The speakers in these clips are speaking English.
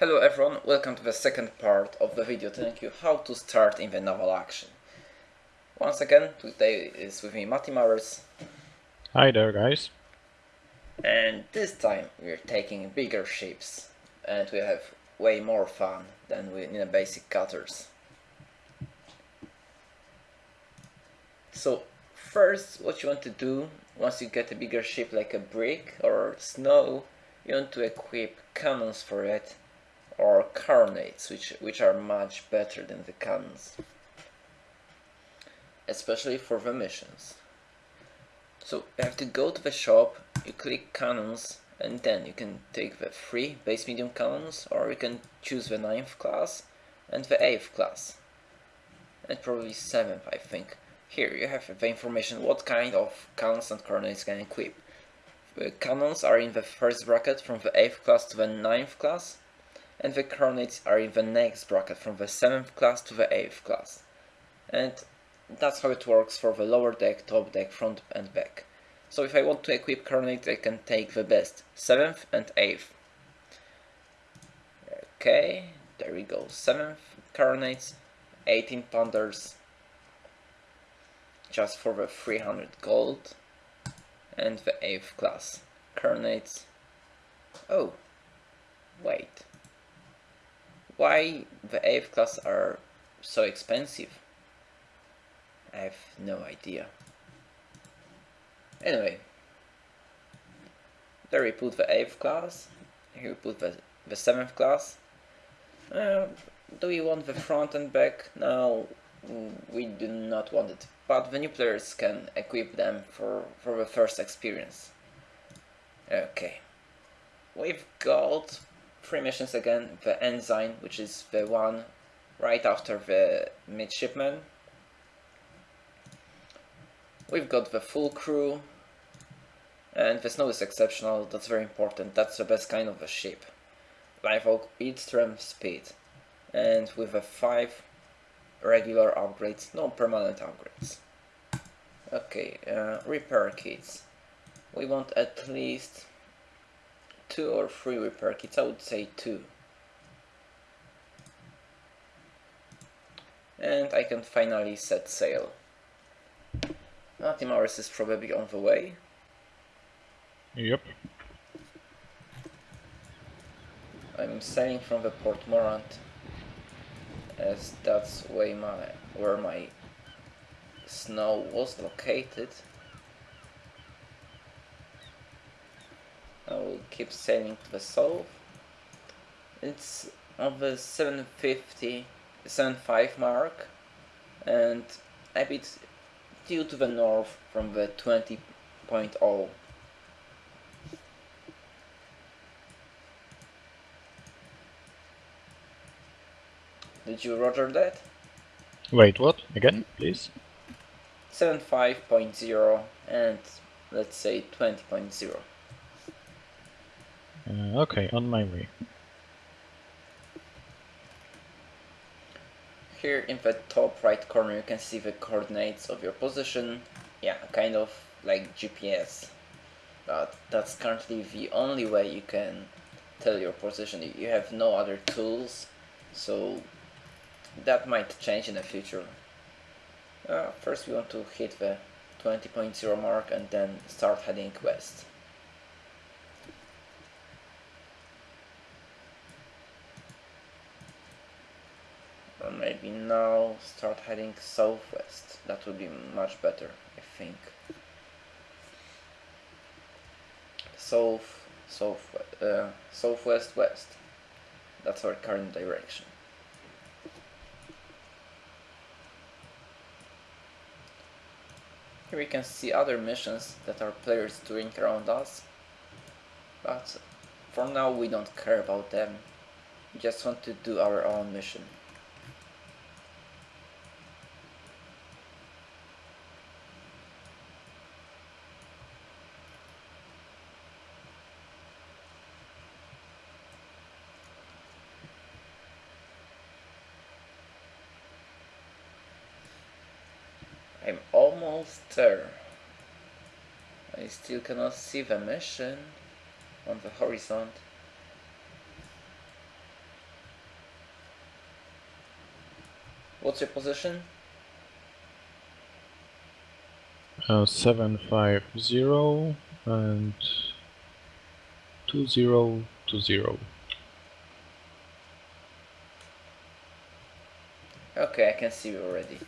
Hello everyone, welcome to the second part of the video telling you how to start in the naval action. Once again, today is with me Matti Mowers. Hi there guys. And this time we're taking bigger ships and we have way more fun than we in the basic cutters. So first what you want to do once you get a bigger ship like a brig or snow you want to equip cannons for it or carronades, which, which are much better than the cannons. Especially for the missions. So you have to go to the shop, you click cannons, and then you can take the three base medium cannons, or you can choose the 9th class and the 8th class. And probably 7th, I think. Here you have the information what kind of cannons and carronades can equip. The cannons are in the first bracket from the 8th class to the 9th class, and the carronades are in the next bracket from the 7th class to the 8th class. And that's how it works for the lower deck, top deck, front and back. So if I want to equip carronades I can take the best 7th and 8th. Okay, there we go, 7th carronades, 18 pounders, just for the 300 gold, and the 8th class carronades. Oh, wait why the 8th class are so expensive. I have no idea. Anyway, there we put the 8th class, here we put the, the 7th class. Uh, do we want the front and back? No, we do not want it, but the new players can equip them for, for the first experience. Okay, we've got three missions again, the Ensign, which is the one right after the Midshipman. We've got the full crew, and the snow is exceptional, that's very important, that's the best kind of a ship. Live Oak Beatstrom Speed, and with the 5 regular upgrades, no permanent upgrades. Okay, uh, repair kits. We want at least two or three repair kits, I would say two. And I can finally set sail. Mars is probably on the way. Yep. I'm sailing from the Port Morant as that's way my where my snow was located. Keep sailing to the south. It's on the 750, 75 mark and a bit due to the north from the 20.0. Did you roger that? Wait, what? Again, hmm? please? 75.0 and let's say 20.0. Uh, okay, on my way. Here in the top right corner you can see the coordinates of your position. Yeah, kind of like GPS. But that's currently the only way you can tell your position. You have no other tools, so that might change in the future. Uh, first we want to hit the 20.0 mark and then start heading west. Maybe now start heading southwest. That would be much better, I think. South, south, uh, southwest, west. That's our current direction. Here we can see other missions that our players doing around us. But for now we don't care about them. We just want to do our own mission. almost. I still cannot see the mission on the horizon. What's your position? Uh, 750 and 2020. Okay, I can see you already.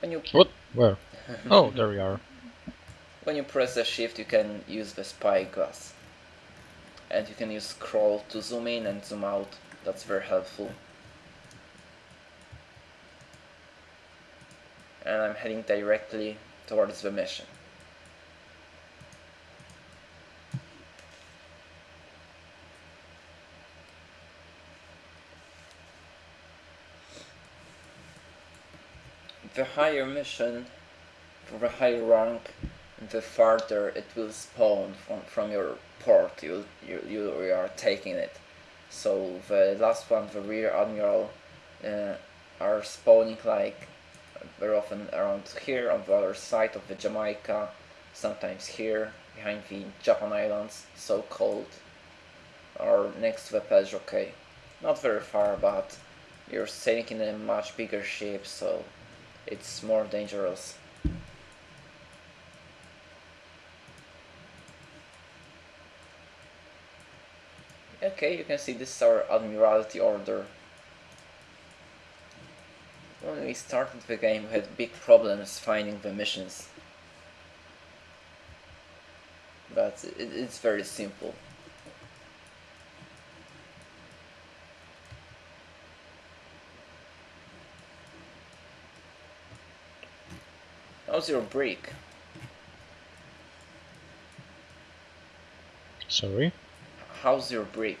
When you... What? Where? oh, there we are. when you press the shift, you can use the spyglass, and you can use scroll to zoom in and zoom out. That's very helpful. And I'm heading directly towards the mission. The higher mission, for the higher rank, the farther it will spawn from, from your port you, you, you are taking it. So the last one, the rear admiral, uh, are spawning like very often around here on the other side of the Jamaica, sometimes here behind the Japan Islands, so called, or next to the Pedro Cay. Not very far, but you're sailing in a much bigger ship, so it's more dangerous. Okay, you can see this is our Admiralty order. When we started the game we had big problems finding the missions. But it, it's very simple. How's your break? Sorry. How's your break?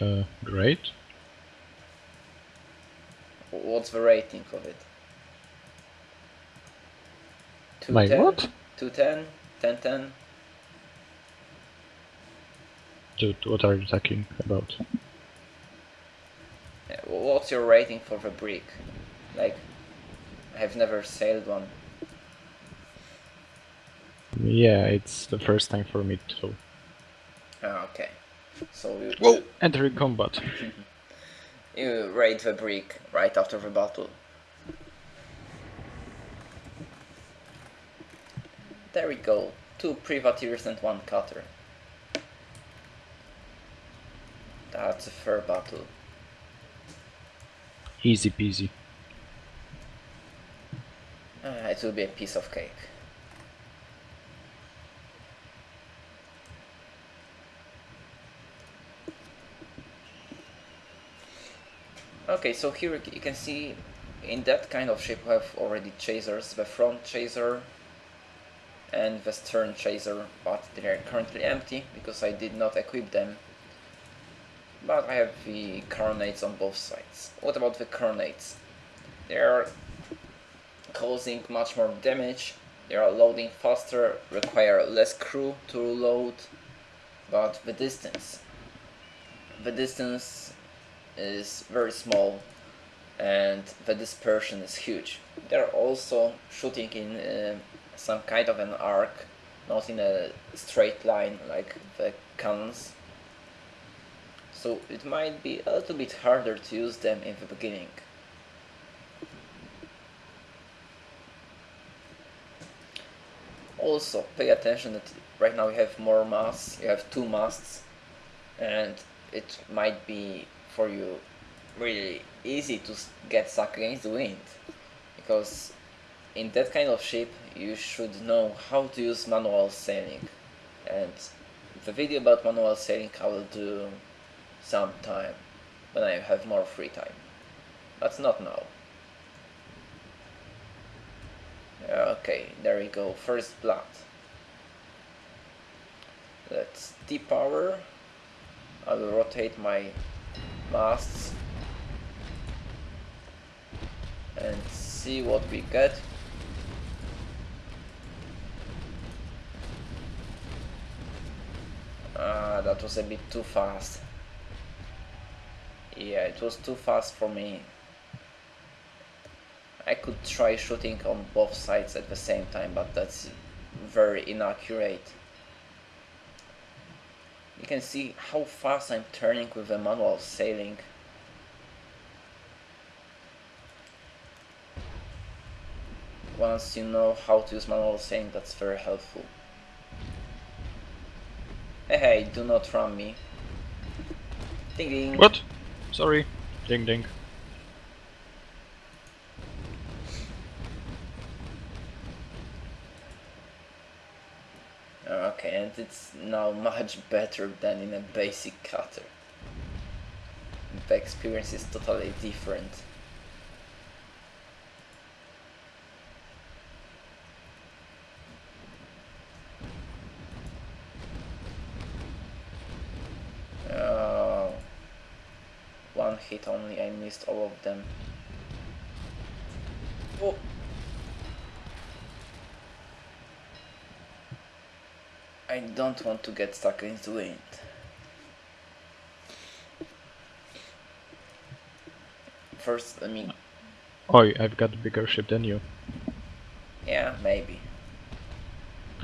Uh, great. What's the rating of it? My 210? what? 210? 1010? Dude, what are you talking about? What's your rating for the brig? Like, I've never sailed one. Yeah, it's the first time for me too. Ah, okay. So you, Whoa! Entering combat. you raid the brig right after the battle. There we go. Two privateers and one cutter. That's a fair battle. Easy peasy. Ah, it will be a piece of cake. Okay, so here you can see in that kind of ship we have already chasers, the front chaser and the stern chaser, but they are currently empty because I did not equip them. But I have the carronades on both sides. What about the carronades? They are causing much more damage, they are loading faster, require less crew to load, but the distance. The distance is very small and the dispersion is huge. They're also shooting in uh, some kind of an arc, not in a straight line like the cannons. So it might be a little bit harder to use them in the beginning. Also, pay attention that right now you have more masts, you have two masts, and it might be for you really easy to get stuck against the wind. Because in that kind of ship you should know how to use manual sailing. And the video about manual sailing I will do sometime when I have more free time. But not now okay there we go first blood let's depower I will rotate my masts and see what we get. Ah, that was a bit too fast. Yeah, it was too fast for me. I could try shooting on both sides at the same time, but that's very inaccurate. You can see how fast I'm turning with the manual sailing. Once you know how to use manual sailing, that's very helpful. Hey, hey, do not run me. Ding ding. What? Sorry. Ding ding. And it's now much better than in a basic cutter. The experience is totally different. Oh, one hit only, I missed all of them. Oh. I don't want to get stuck in the wind. First, let me... Oi, I've got a bigger ship than you. Yeah, maybe.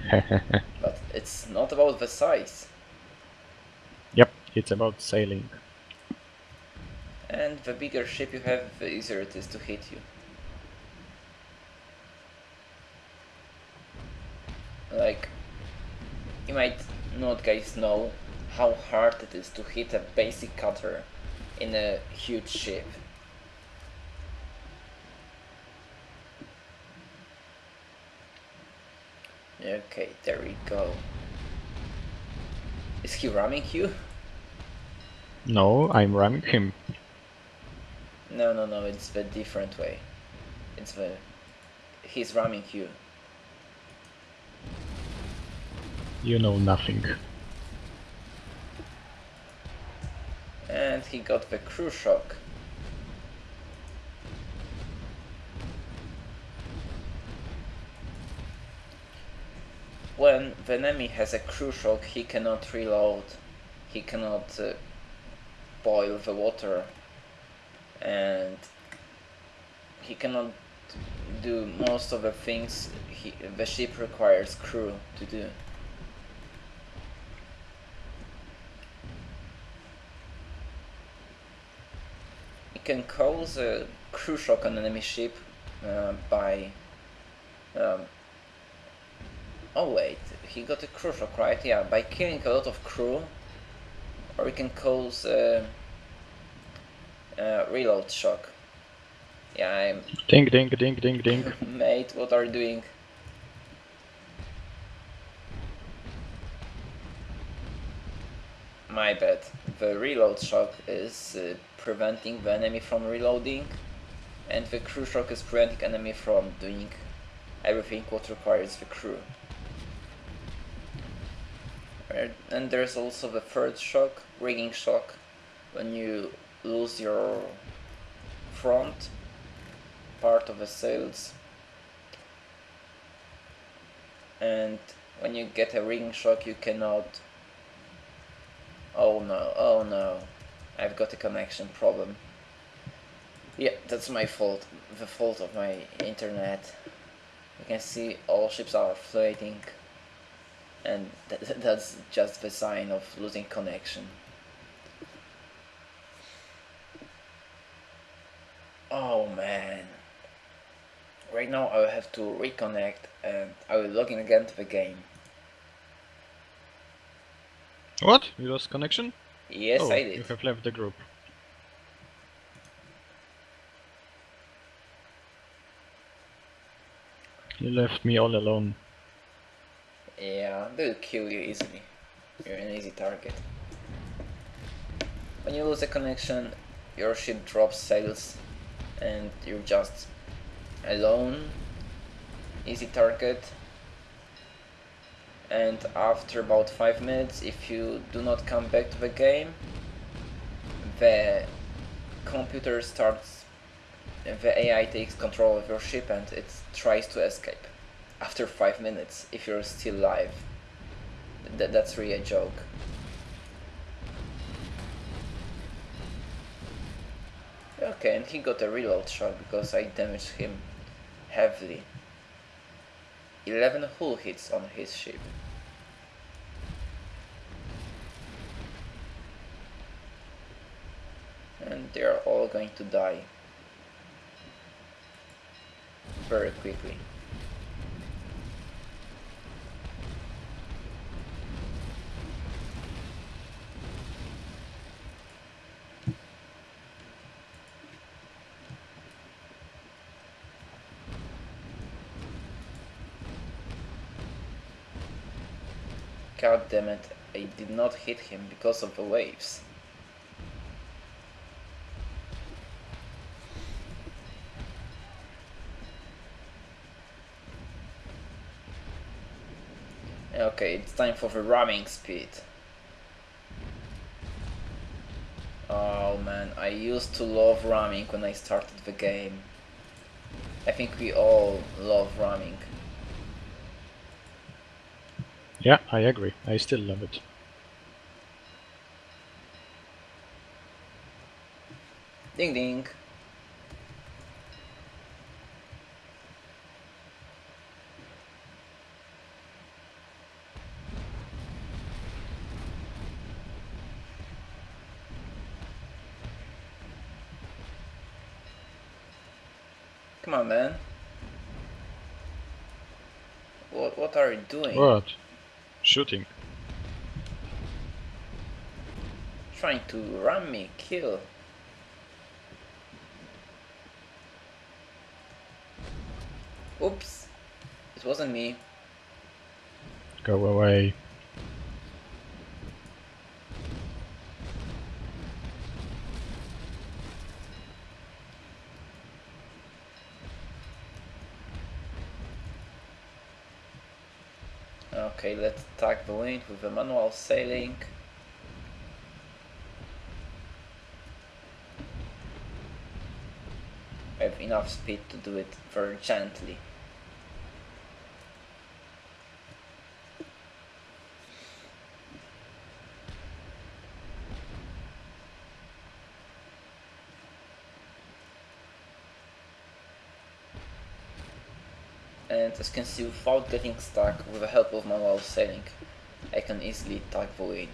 But it's not about the size. yep, it's about sailing. And the bigger ship you have, the easier it is to hit you. Like, you might not guys know how hard it is to hit a basic cutter in a huge ship. Okay, there we go. Is he ramming you? No, I'm ramming him. No, no, no, it's the different way. It's the... He's ramming you. You know nothing. And he got the crew shock. When the enemy has a crew shock, he cannot reload, he cannot uh, boil the water, and he cannot do most of the things he, the ship requires crew to do. Can cause a crew shock on enemy ship uh, by. Um, oh wait, he got a crew shock, right? Yeah, by killing a lot of crew, or it can cause a, uh, reload shock. Yeah, I'm Ding ding ding ding ding. mate. What are you doing? My bad. The reload shock is uh, preventing the enemy from reloading, and the crew shock is preventing enemy from doing everything what requires the crew. And- there's also the third shock, rigging shock, when you lose your front part of the sails and when you get a rigging shock you cannot oh no. Oh no. I've got a connection problem. Yeah that's my fault. The fault of my internet. You can see all ships are floating and th that's just the sign of losing connection. Oh man. Right now I will have to reconnect and I will log in again to the game What? You lost connection? yes oh, I did. You have left the group. You left me all alone. Yeah, they'll kill you easily. You're an easy target. When you lose a connection, your ship drops sails and you're just alone. Easy target. And after about 5 minutes, if you do not come back to the game, the computer starts, the AI takes control of your ship and it tries to escape after five minutes if you're still alive. Th- that's really a joke. Okay, and he got a reload shot because I damaged him heavily. 11 hull hits on his ship. And they are all going to die very quickly. God damn it, I did not hit him because of the waves. Okay, it's time for the ramming speed. Oh man, I used to love ramming when I started the game. I think we all love ramming. Yeah, I agree. I still love it. Ding ding. Come on, man. What what are you doing? What? Shooting. Trying to ram me, kill. Oops. It wasn't me. Go away. Okay, let's attack the wind with a manual sailing. I have enough speed to do it very gently. You can see without getting stuck with the help of manual sailing I can easily tug the wind.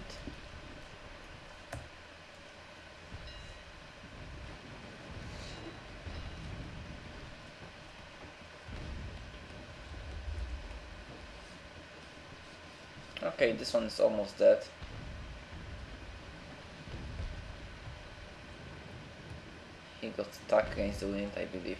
Okay, this one is almost dead. He got stuck against the wind, I believe.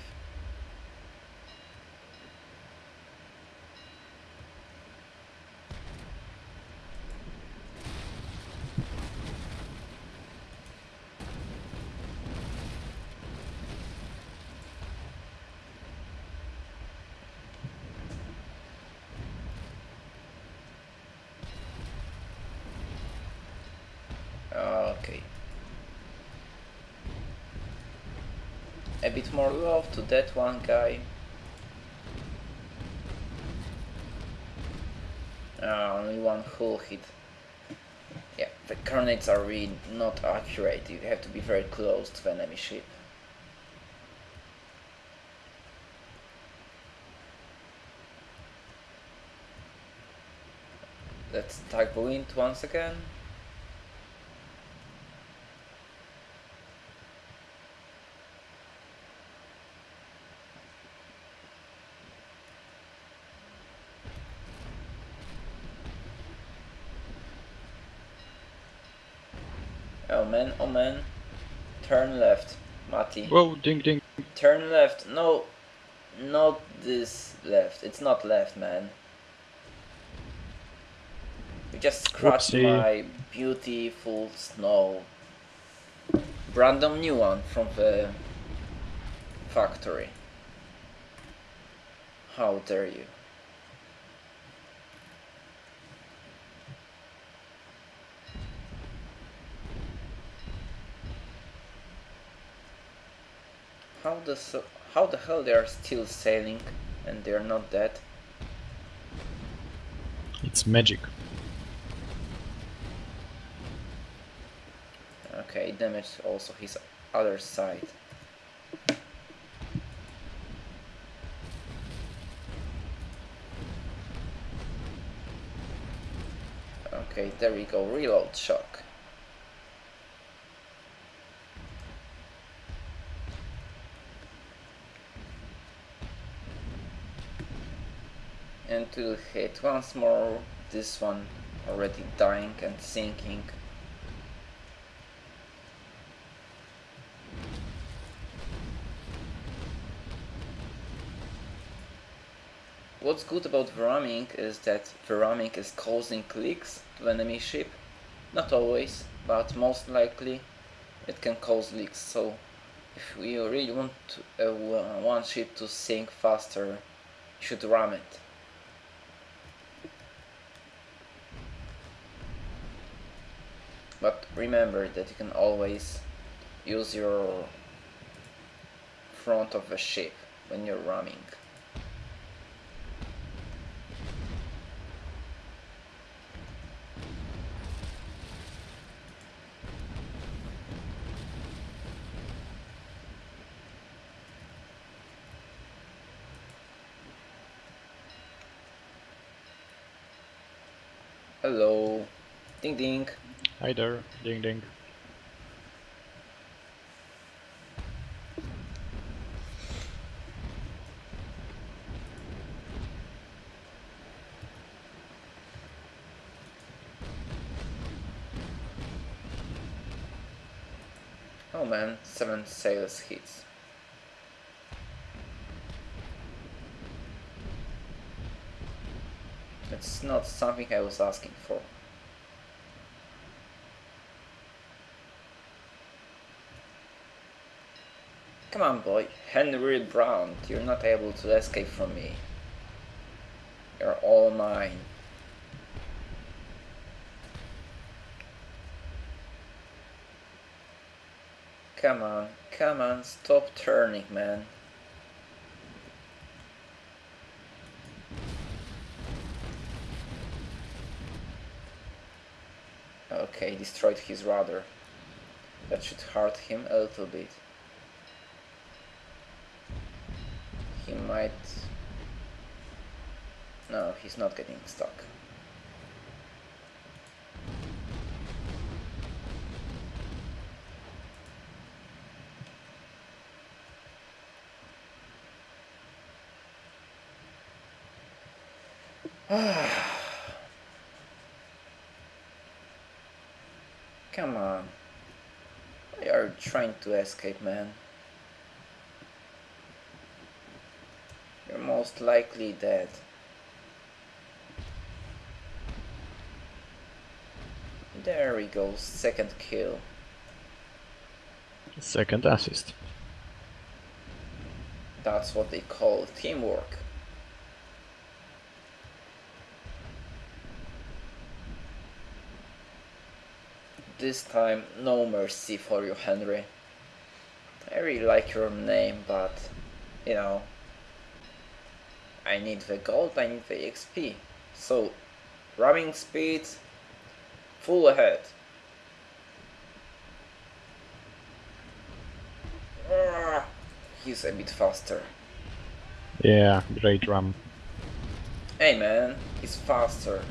Okay. A bit more love to that one guy. Uh, only one hull hit. Yeah, the carronades are really not accurate. You have to be very close to the enemy ship. Let's tack the wind once again. Oh man. Turn left, Mati. Whoa, ding ding. Turn left. No, not this left. It's not left, man. You just scratched Whoopsie. my beautiful snow. Random new one from the factory. How dare you? How the how the hell they are still sailing and they're not dead? It's magic. Okay, damage also his other side. Okay, there we go, reload shock. To hit once more, this one already dying and sinking. what's good about ramming is that the ramming is causing leaks to enemy ship. Not always, but most likely it can cause leaks. So if you really want to, uh, one ship to sink faster, you should ram it. But remember that you can always use your front of the ship when you're ramming. Hello. Ding ding. Hi there. Ding ding. Oh man, seven sails hits. It's not something I was asking for. Come on boy, Henry Brown, you're not able to escape from me. You're all mine. Come on, come on, stop turning, man. Okay, destroyed his rudder. That should hurt him a little bit. Might... No, he's not getting stuck. Come on. Why are trying to escape, man? You're most likely dead. There we go, second kill. Second assist. That's what they call teamwork. This time, no mercy for you, Henry. I really like your name, but, you know, I need the gold, I need the XP. So, ramming speed, full ahead. Ah, He's a bit faster. Yeah, great ram. Hey man, he's faster.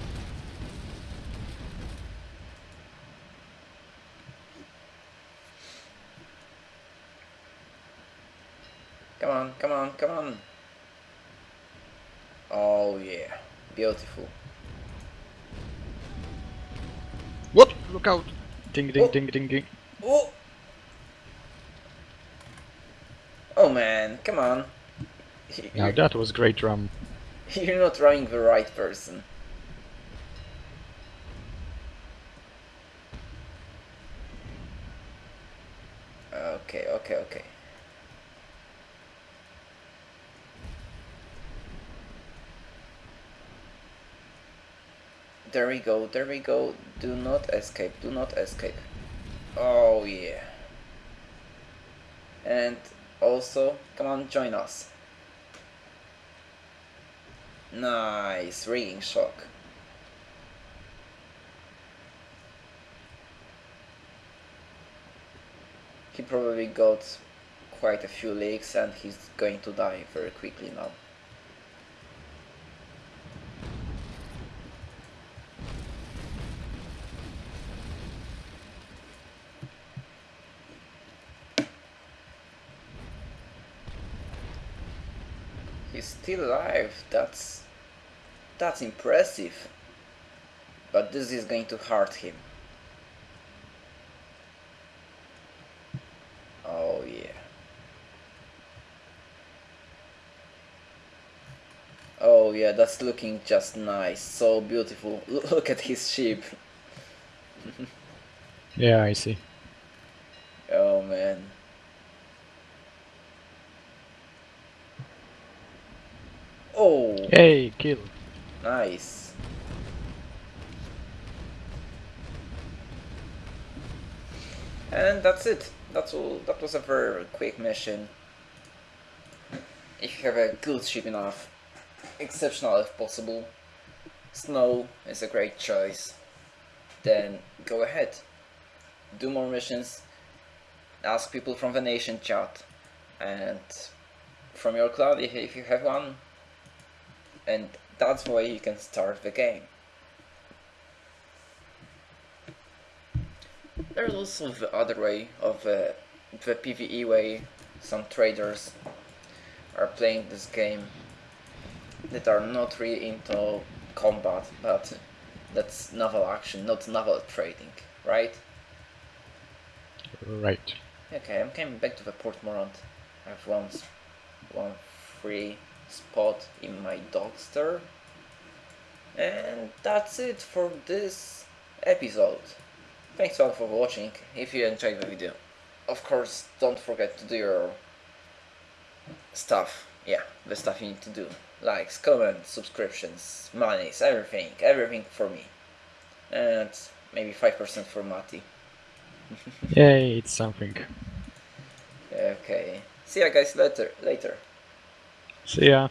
Come on, come on, come on. Oh yeah, beautiful. What? Look out! Ding ding Oh. ding ding ding. Oh! Oh man, come on. Now that was great drum. You're not running the right person. Okay, okay, okay. There we go, there we go. Do not escape, do not escape. Oh yeah. And also, come on, join us. Nice, rigging shock. He probably got quite a few leaks and he's going to die very quickly now. He's still alive, that's that's impressive. But this is going to hurt him. Oh yeah. Oh yeah, that's looking just nice, so beautiful. Look at his ship. Yeah, I see. Oh man. Oh, Hey, kill. nice. And that's it. That's all. That was a very quick mission. If you have a good ship enough, exceptional if possible, snow is a great choice. Then go ahead. Do more missions. Ask people from the nation chat, and from your if, if you have one. And that's the way you can start the game. There's also the other way of uh, the PvE way. Some traders are playing this game that are not really into combat, but that's naval action, not naval trading, right? Right. Okay, I'm coming back to the Port Morant. I have one, s- one free spot in my Dogster. And that's it for this episode. Thanks all for watching. If you enjoyed the video, of course, don't forget to do your stuff. Yeah, the stuff you need to do. Likes, comments, subscriptions, monies, everything. Everything for me. And maybe 5% for Mati. Yay, it's something. Okay. See ya guys later. Later. See ya.